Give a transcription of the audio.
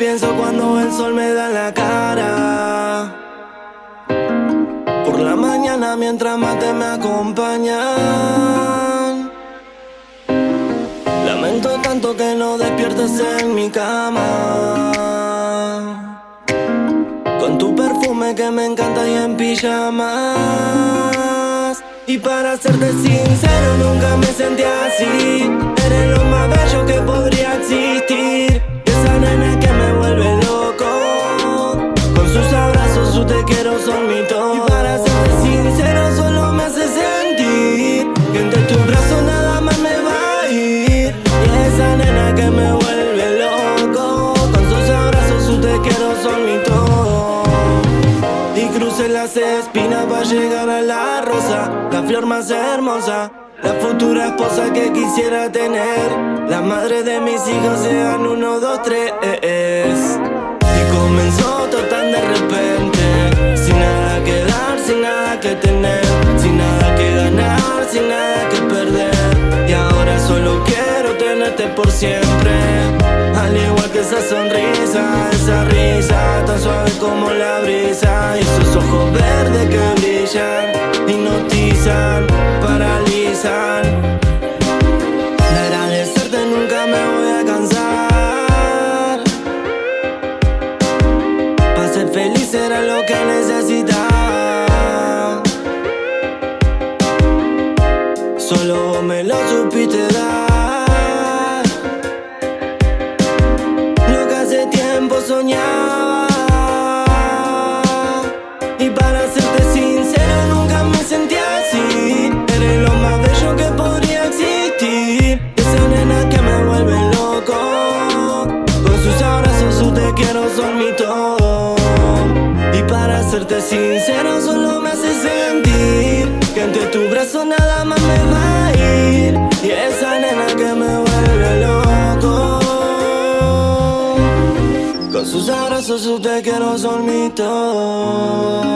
el sol me da la cara. Por la mañana mientras mate me acompañan. Lamento tanto que no despiertes en mi cama. Con tu perfume que me encanta y en pijamas. Y para serte sincero nunca me sentí así Eres lo más bello Las espinas para llegar a la rosa. La flor más hermosa la futura esposa que quisiera tener. La madre de mis hijos sean uno, dos, tres. Y comenzó todo tan de repente. Sin nada que dar, sin nada que tener. Sin nada que ganar, sin nada que perder. Y ahora solo quiero tenerte por siempre. Al igual que esa sonrisa, esa risa Tan suave como la ojos verdes que brillan Hipnotizan, paralizan. De agradecerte nunca me voy a cansar. Para ser feliz era lo que necesitaba. Solo me lo supiste dar serte sincero solo me hace sentir Que entre tus brazos nada más me va a ir. Y esa nena que me vuelve loco. Con sus abrazos, sus te quiero son mi todo